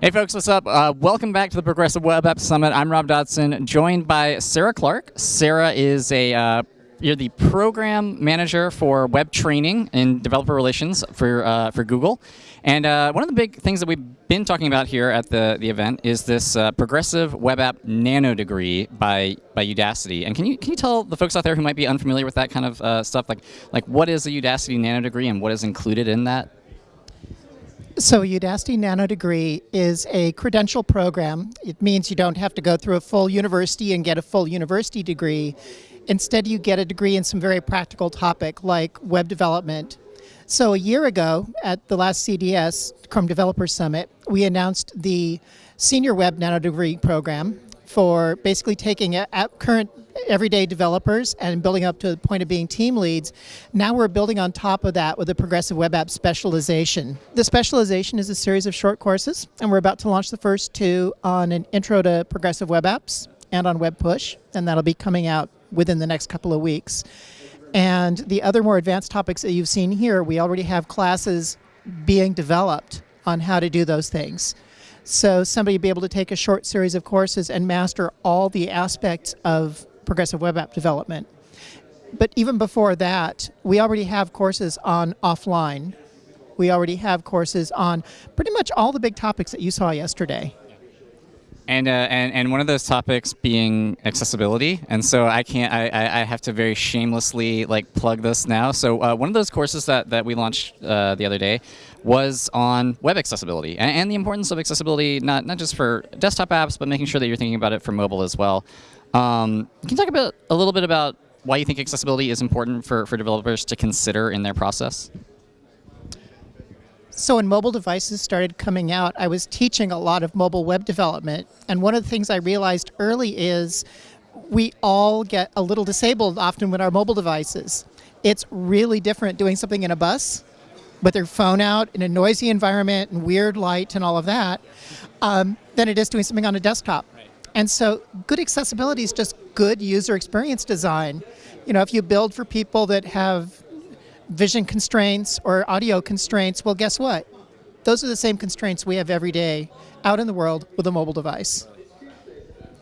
Hey folks, what's up? Uh, welcome back to the Progressive Web App Summit. I'm Rob Dodson, joined by Sarah Clark. Sarah is a uh, you're the program manager for web training and developer relations for uh, for Google. And uh, one of the big things that we've been talking about here at the, the event is this uh, progressive web app nano degree by by Udacity. And can you can you tell the folks out there who might be unfamiliar with that kind of uh, stuff, like like what is a Udacity nano degree and what is included in that? So Udacity Nano Degree is a credential program. It means you don't have to go through a full university and get a full university degree. Instead, you get a degree in some very practical topic like web development. So a year ago at the last CDS, Chrome Developer Summit, we announced the Senior Web Nano Degree program for basically taking current everyday developers and building up to the point of being team leads. Now we're building on top of that with a progressive web app specialization. The specialization is a series of short courses, and we're about to launch the first two on an intro to progressive web apps and on web push, and that'll be coming out within the next couple of weeks. And the other more advanced topics that you've seen here, we already have classes being developed on how to do those things. So somebody will be able to take a short series of courses and master all the aspects of progressive web app development. But even before that, we already have courses on offline. We already have courses on pretty much all the big topics that you saw yesterday. And, uh, and and one of those topics being accessibility, and so I can't I, I have to very shamelessly like plug this now. So uh, one of those courses that that we launched uh, the other day was on web accessibility and, and, the importance of accessibility not not just for desktop apps, but making sure that you're thinking about it for mobile as well. Um, can you talk about a little bit about why you think accessibility is important for, for developers to consider in their process? So when mobile devices started coming out, I was teaching a lot of mobile web development. And one of the things I realized early is we all get a little disabled often with our mobile devices. It's really different doing something in a bus with your phone out in a noisy environment and weird light and all of that um, than it is doing something on a desktop. And so good accessibility is just good user experience design. You know, if you build for people that have vision constraints or audio constraints, well, guess what? Those are the same constraints we have every day out in the world with a mobile device.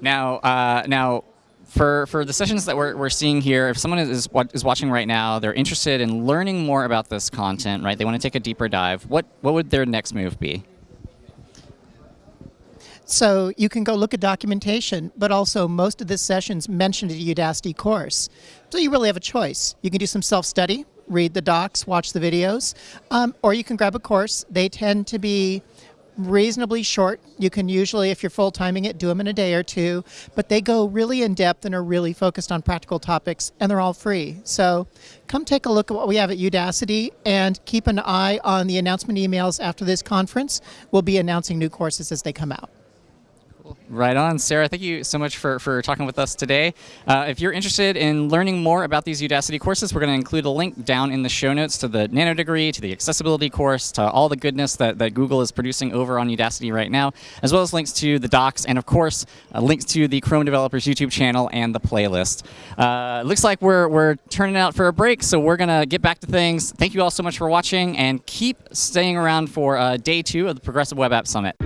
Now, uh, now, for, for the sessions that we're, we're seeing here, if someone is, is watching right now, they're interested in learning more about this content, right? They want to take a deeper dive. What, what would their next move be? So you can go look at documentation, but also most of the sessions mentioned a Udacity course. So you really have a choice. You can do some self-study, read the docs, watch the videos, um, or you can grab a course. They tend to be reasonably short. You can usually, if you're full timing it, do them in a day or two, but they go really in depth and are really focused on practical topics, and they're all free. So come take a look at what we have at Udacity and keep an eye on the announcement emails after this conference. We'll be announcing new courses as they come out. Right on. Sarah, thank you so much for, for talking with us today. Uh, if you're interested in learning more about these Udacity courses, we're going to include a link down in the show notes to the Nano degree, to the accessibility course, to all the goodness that, that Google is producing over on Udacity right now, as well as links to the docs, and of course, uh, links to the Chrome Developers YouTube channel and the playlist. Uh, looks like we're, we're turning out for a break, so we're going to get back to things. Thank you all so much for watching, and keep staying around for uh, day two of the Progressive Web App Summit.